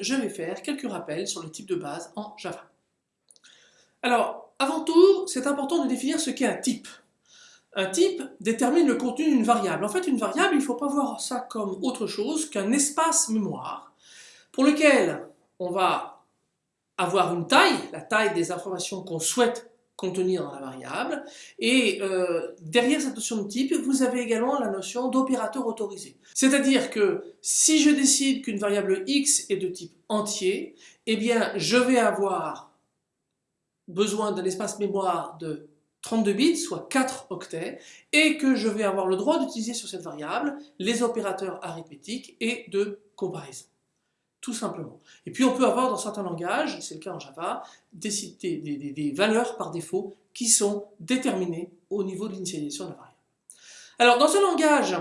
je vais faire quelques rappels sur le type de base en Java. Alors, avant tout, c'est important de définir ce qu'est un type. Un type détermine le contenu d'une variable. En fait, une variable, il ne faut pas voir ça comme autre chose qu'un espace mémoire pour lequel on va avoir une taille, la taille des informations qu'on souhaite contenir dans la variable. Et euh, derrière cette notion de type, vous avez également la notion d'opérateur autorisé. C'est-à-dire que si je décide qu'une variable x est de type entier, eh bien je vais avoir besoin d'un espace mémoire de 32 bits, soit 4 octets, et que je vais avoir le droit d'utiliser sur cette variable les opérateurs arithmétiques et de comparaison tout simplement. Et puis on peut avoir dans certains langages, c'est le cas en Java, des, valeurs par défaut qui sont déterminées au niveau de l'initialisation de la variable. Alors dans un langage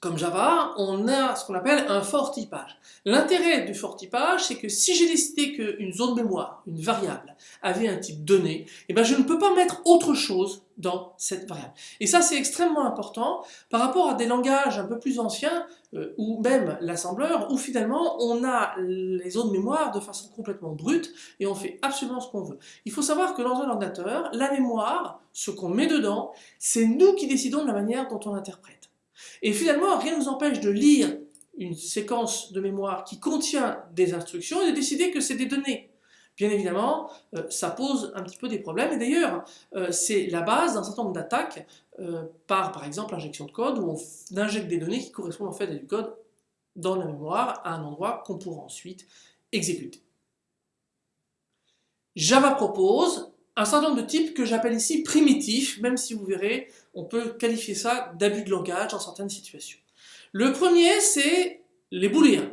comme Java, on a ce qu'on appelle un fort typage. L'intérêt du fort typage, c'est que si j'ai décidé qu'une zone mémoire, une variable, avait un type donné, eh ben je ne peux pas mettre autre chose dans cette variable. Et ça, c'est extrêmement important par rapport à des langages un peu plus anciens, euh, ou même l'assembleur, où finalement on a les zones mémoire de façon complètement brute et on fait absolument ce qu'on veut. Il faut savoir que dans un ordinateur, la mémoire, ce qu'on met dedans, c'est nous qui décidons de la manière dont on interprète. Et finalement, rien ne nous empêche de lire une séquence de mémoire qui contient des instructions et de décider que c'est des données. Bien évidemment, euh, ça pose un petit peu des problèmes, et d'ailleurs, euh, c'est la base d'un certain nombre d'attaques euh, par, par exemple, injection de code, où on injecte des données qui correspondent en fait à du code dans la mémoire, à un endroit qu'on pourra ensuite exécuter. Java propose un certain nombre de types que j'appelle ici primitifs, même si vous verrez, on peut qualifier ça d'abus de langage dans certaines situations. Le premier, c'est les booléens.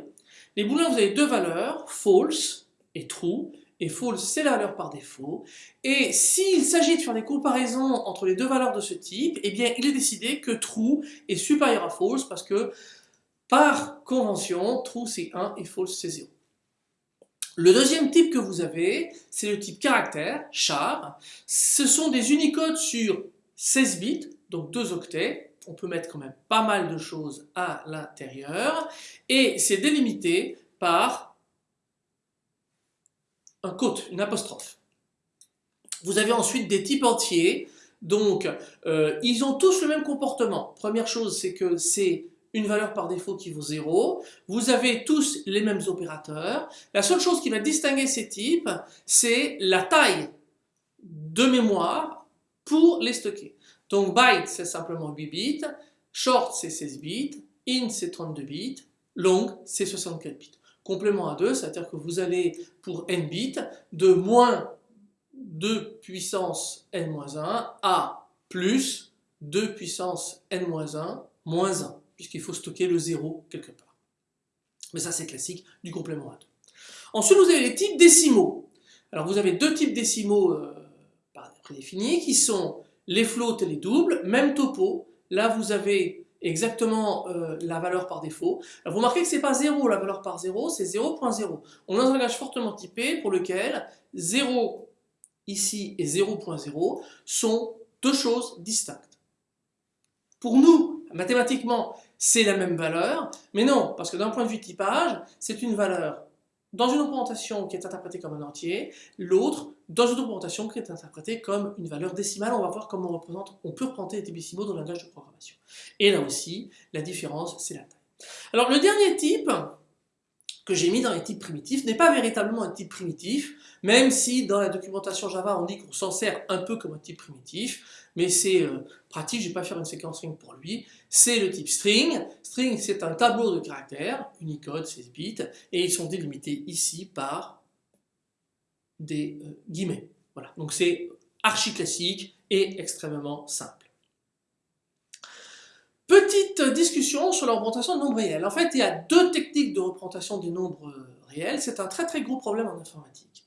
Les booléens, vous avez deux valeurs, false et true, et false, c'est la valeur par défaut. Et s'il s'agit de faire des comparaisons entre les deux valeurs de ce type, eh bien, il est décidé que true est supérieur à false, parce que, par convention, true c'est 1 et false c'est 0. Le deuxième type que vous avez, c'est le type caractère, char. Ce sont des unicodes sur 16 bits, donc 2 octets. On peut mettre quand même pas mal de choses à l'intérieur. Et c'est délimité par un quote, une apostrophe. Vous avez ensuite des types entiers. Donc, euh, ils ont tous le même comportement. Première chose, c'est que c'est une valeur par défaut qui vaut 0. Vous avez tous les mêmes opérateurs. La seule chose qui va distinguer ces types, c'est la taille de mémoire pour les stocker. Donc byte, c'est simplement 8 bits, short, c'est 16 bits, int, c'est 32 bits, long, c'est 64 bits. Complément à 2, c'est-à-dire que vous allez pour n bits de moins 2 puissance n-1 à plus 2 puissance n-1 moins 1 puisqu'il faut stocker le 0 quelque part. Mais ça c'est classique du complément à 2. Ensuite vous avez les types décimaux. Alors vous avez deux types décimaux euh, prédéfinis qui sont les floats et les doubles, même topo. Là vous avez exactement euh, la valeur par défaut. Vous remarquez que c'est pas 0 la valeur par 0, c'est 0.0. On a un langage fortement typé pour lequel 0 ici et 0.0 sont deux choses distinctes. Pour nous, mathématiquement, c'est la même valeur, mais non, parce que d'un point de vue typage, c'est une valeur dans une représentation qui est interprétée comme un entier, l'autre dans une représentation qui est interprétée comme une valeur décimale. On va voir comment on, représente, on peut représenter les décimaux dans le langage de programmation. Et là aussi, la différence, c'est la taille. Alors le dernier type que j'ai mis dans les types primitifs n'est pas véritablement un type primitif, même si dans la documentation Java on dit qu'on s'en sert un peu comme un type primitif, mais c'est euh, pratique, je ne vais pas faire une séquence string pour lui, c'est le type string. String c'est un tableau de caractères, Unicode, 16 bits, et ils sont délimités ici par des euh, guillemets. Voilà, donc c'est archi classique et extrêmement simple. Petite discussion sur la représentation de nombres réels. En fait, il y a deux techniques de représentation des nombres réels. C'est un très très gros problème en informatique.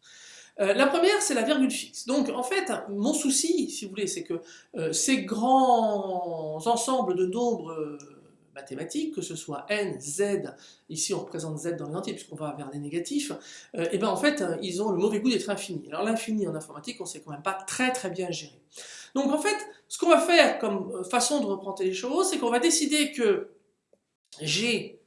Euh, la première, c'est la virgule fixe. Donc, en fait, mon souci, si vous voulez, c'est que euh, ces grands ensembles de nombres euh, mathématiques, que ce soit n, z, ici on représente z dans les entiers puisqu'on va vers des négatifs, et eh ben en fait, ils ont le mauvais goût d'être infinis. Alors l'infini en informatique, on sait quand même pas très très bien gérer. Donc en fait, ce qu'on va faire comme façon de représenter les choses, c'est qu'on va décider que j'ai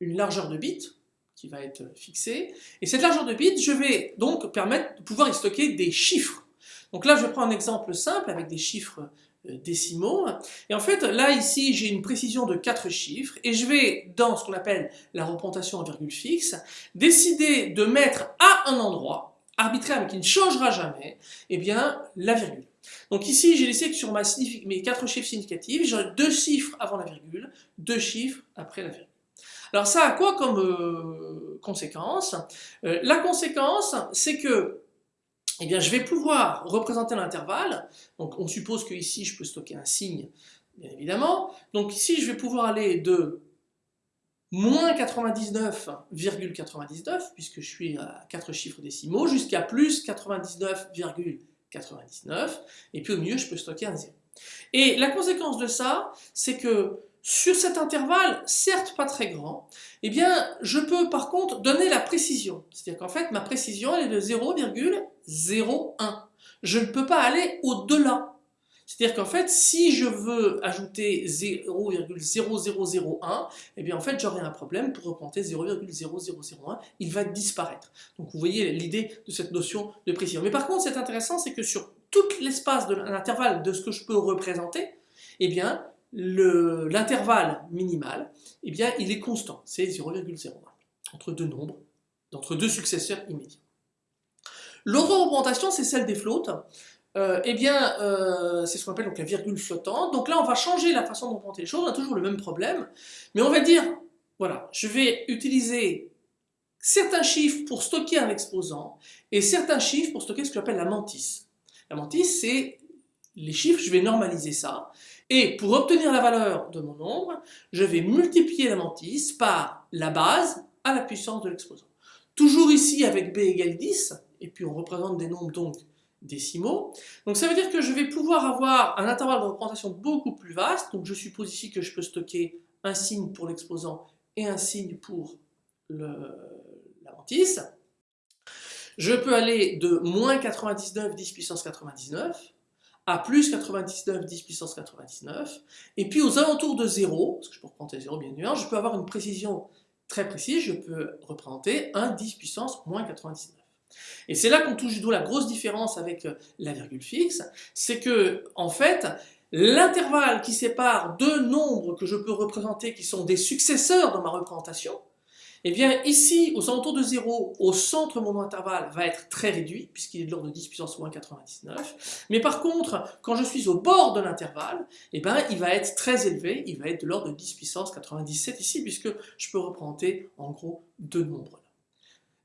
une largeur de bits, qui va être fixé. Et cette largeur de bits, je vais donc permettre de pouvoir y stocker des chiffres. Donc là, je prends un exemple simple avec des chiffres euh, décimaux. Et en fait, là, ici, j'ai une précision de 4 chiffres, et je vais, dans ce qu'on appelle la représentation en virgule fixe, décider de mettre à un endroit, arbitraire mais qui ne changera jamais, eh bien, la virgule. Donc ici, j'ai laissé que sur mes 4 chiffres significatifs, j'ai deux chiffres avant la virgule, deux chiffres après la virgule. Alors ça a quoi comme euh, conséquence? Euh, La conséquence, c'est que eh bien, je vais pouvoir représenter l'intervalle. Donc, on suppose que ici, je peux stocker un signe, bien évidemment. Donc, ici, je vais pouvoir aller de moins 99,99, puisque je suis à 4 chiffres décimaux, jusqu'à plus 99,99, et puis au milieu, je peux stocker un 0. Et la conséquence de ça, c'est que sur cet intervalle, certes pas très grand, eh bien, je peux par contre donner la précision. C'est-à-dire qu'en fait, ma précision, est de 0,01. Je ne peux pas aller au-delà. C'est-à-dire qu'en fait, si je veux ajouter 0,0001, eh bien en fait, j'aurai un problème pour représenter 0,0001, il va disparaître. Donc vous voyez l'idée de cette notion de précision. Mais par contre, c'est intéressant, c'est que sur tout l'espace de l'intervalle de ce que je peux représenter, eh bien, l'intervalle minimal, eh bien, il est constant, c'est 0,01, entre deux nombres, entre deux successeurs immédiats. L'autre représentation, c'est celle des flottes. Euh, eh bien, euh, c'est ce qu'on appelle donc la virgule flottante. Donc là, on va changer la façon de représenter les choses, on a toujours le même problème, mais on va dire, voilà, je vais utiliser certains chiffres pour stocker un exposant, et certains chiffres pour stocker ce que j'appelle la mantis. La mantis, c'est les chiffres, je vais normaliser ça, et pour obtenir la valeur de mon nombre, je vais multiplier la mantis par la base à la puissance de l'exposant. Toujours ici avec b égale 10, et puis on représente des nombres donc décimaux. Donc ça veut dire que je vais pouvoir avoir un intervalle de représentation beaucoup plus vaste, donc je suppose ici que je peux stocker un signe pour l'exposant et un signe pour la. Je peux aller de moins 99 10 puissance 99 à plus 99 10 puissance 99, et puis aux alentours de 0, parce que je peux représenter 0 bien évidemment, je peux avoir une précision très précise, je peux représenter 1 10 puissance moins 99. Et c'est là qu'on touche du la grosse différence avec euh, la virgule fixe, c'est que, en fait, l'intervalle qui sépare deux nombres que je peux représenter qui sont des successeurs dans ma représentation, eh bien ici, aux alentours de 0, au centre mon intervalle va être très réduit, puisqu'il est de l'ordre de 10 puissance moins 99. Mais par contre, quand je suis au bord de l'intervalle, eh bien, il va être très élevé, il va être de l'ordre de 10 puissance 97 ici, puisque je peux représenter en gros deux nombres.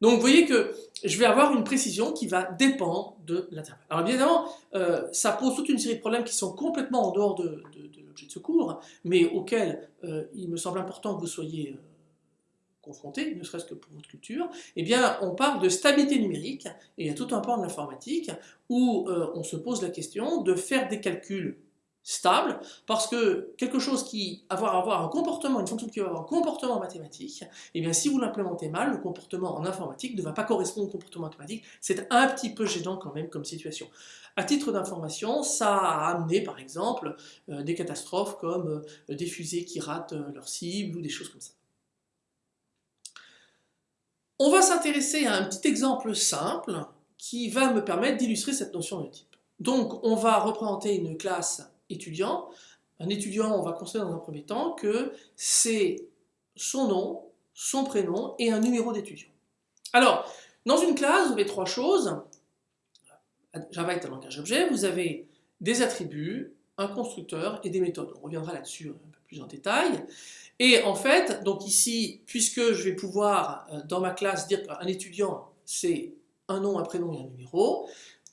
Donc vous voyez que je vais avoir une précision qui va dépendre de l'intervalle. Alors bien évidemment, euh, ça pose toute une série de problèmes qui sont complètement en dehors de, l'objet de secours, mais auxquels euh, il me semble important que vous soyez euh, confronté, ne serait-ce que pour votre culture, eh bien, on parle de stabilité numérique, et il y a tout un pan de l'informatique où on se pose la question de faire des calculs stables, parce que quelque chose qui va avoir, un comportement, une fonction qui va avoir un comportement mathématique, eh bien, si vous l'implémentez mal, le comportement en informatique ne va pas correspondre au comportement mathématique, c'est un petit peu gênant quand même comme situation. À titre d'information, ça a amené par exemple euh, des catastrophes comme euh, des fusées qui ratent leur cible ou des choses comme ça. On va s'intéresser à un petit exemple simple qui va me permettre d'illustrer cette notion de type. Donc on va représenter une classe Un étudiant, on va considérer dans un premier temps que c'est son nom, son prénom et un numéro d'étudiant. Alors, dans une classe, vous avez trois choses. Java est un langage objet, vous avez des attributs, un constructeur et des méthodes. On reviendra là-dessus un peu plus en détail. Et en fait, donc ici, puisque je vais pouvoir, euh, dans ma classe, dire qu'un étudiant, c'est un nom, un prénom et un numéro,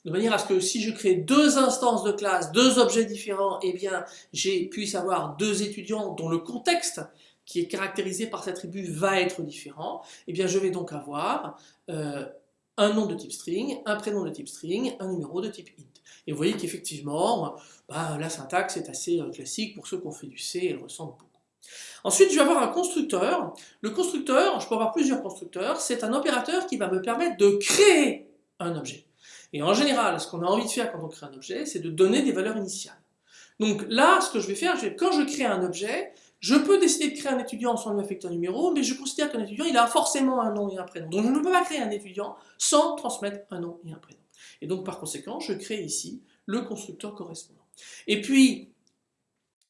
de manière à ce que si je crée deux instances de classe, deux objets différents, eh bien, j'ai puisse avoir deux étudiants dont le contexte qui est caractérisé par cet attribut va être différent, eh bien, je vais donc avoir euh, un nom de type string, un prénom de type string, un numéro de type int. Et vous voyez qu'effectivement, bah, la syntaxe est assez euh, classique, pour ceux qui ont fait du C, elle ressemble beaucoup. Ensuite, je vais avoir un constructeur. Le constructeur, je peux avoir plusieurs constructeurs, c'est un opérateur qui va me permettre de créer un objet. Et en général, ce qu'on a envie de faire quand on crée un objet, c'est de donner des valeurs initiales. Donc là, ce que je vais faire, quand je crée un objet, Je peux décider de créer un étudiant sans lui affecter un numéro, mais je considère qu'un étudiant, il a forcément un nom et un prénom. Donc je ne peux pas créer un étudiant sans transmettre un nom et un prénom. Et donc par conséquent, je crée ici le constructeur correspondant. Et puis,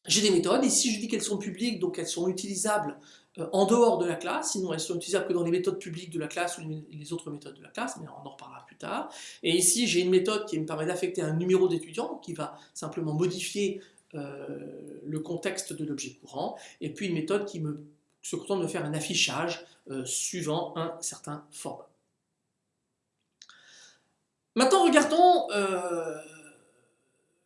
j'ai des méthodes, si je dis qu'elles sont publiques, donc elles sont utilisables en dehors de la classe, sinon elles sont utilisables que dans les méthodes publiques de la classe ou les autres méthodes de la classe, mais on en reparlera plus tard. Et ici, j'ai une méthode qui me permet d'affecter un numéro d'étudiant, qui va simplement modifier euh, le contexte de l'objet courant, et puis une méthode qui me, se contente de faire un affichage euh, suivant un certain format. Maintenant, regardons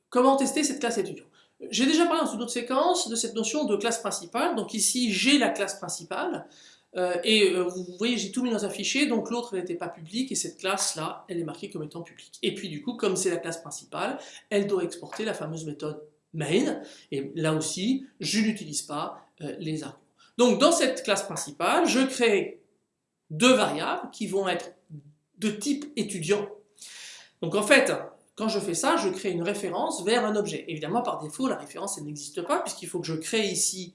comment tester cette classe étudiant. J'ai déjà parlé dans une autre séquence de cette notion de classe principale. Donc ici, j'ai la classe principale. Euh, et euh, vous voyez, j'ai tout mis dans un fichier, donc l'autre n'était pas publique, et cette classe-là, elle est marquée comme étant publique. Et puis du coup, comme c'est la classe principale, elle doit exporter la fameuse méthode main, et là aussi, je n'utilise pas euh, les arguments. Donc dans cette classe principale, je crée deux variables qui vont être de type étudiant. Donc en fait, quand je fais ça, je crée une référence vers un objet. Évidemment, par défaut, la référence, n'existe pas, puisqu'il faut que je crée ici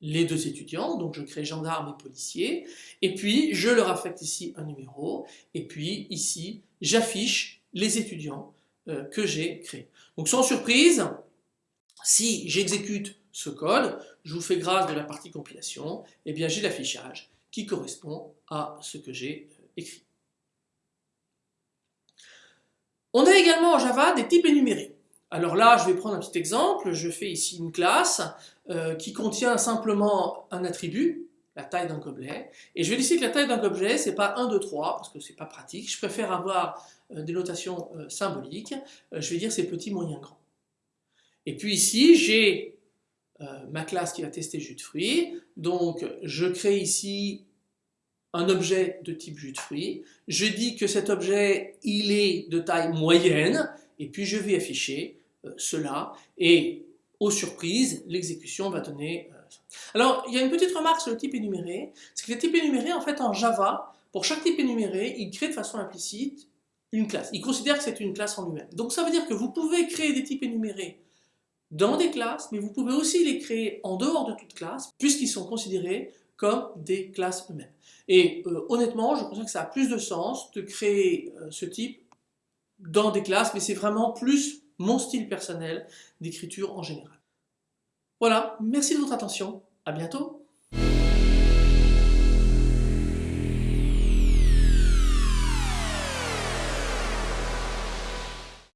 les deux étudiants, donc je crée gendarme et policier, et puis je leur affecte ici un numéro, et puis ici, j'affiche les étudiants euh, que j'ai créés. Donc sans surprise, si j'exécute ce code, je vous fais grâce de la partie compilation, et eh bien j'ai l'affichage qui correspond à ce que j'ai euh, écrit. On a également en Java des types énumérés. Alors là, je vais prendre un petit exemple. Je fais ici une classe euh, qui contient simplement un attribut, la taille d'un gobelet. Et je vais décider que la taille d'un gobelet, c'est pas 1, 2, 3, parce que c'est pas pratique. Je préfère avoir euh, des notations euh, symboliques. je vais dire c'est petit, moyen, grand. Et puis ici, j'ai ma classe qui va tester jus de fruits. Donc, je crée ici un objet de type jus de fruits. Je dis que cet objet, il est de taille moyenne, et puis je vais afficher euh, cela, et aux surprises, l'exécution va donner... Euh, Alors, il y a une petite remarque sur le type énuméré, c'est que le type énuméré, en fait, en Java, pour chaque type énuméré, il crée de façon implicite une classe. Il considère que c'est une classe en lui-même. Donc ça veut dire que vous pouvez créer des types énumérés dans des classes, mais vous pouvez aussi les créer en dehors de toute classe, puisqu'ils sont considérés comme des classes eux-mêmes. Et euh, honnêtement, je pense que ça a plus de sens de créer euh, ce type dans des classes, mais c'est vraiment plus mon style personnel d'écriture en général. Voilà, merci de votre attention, à bientôt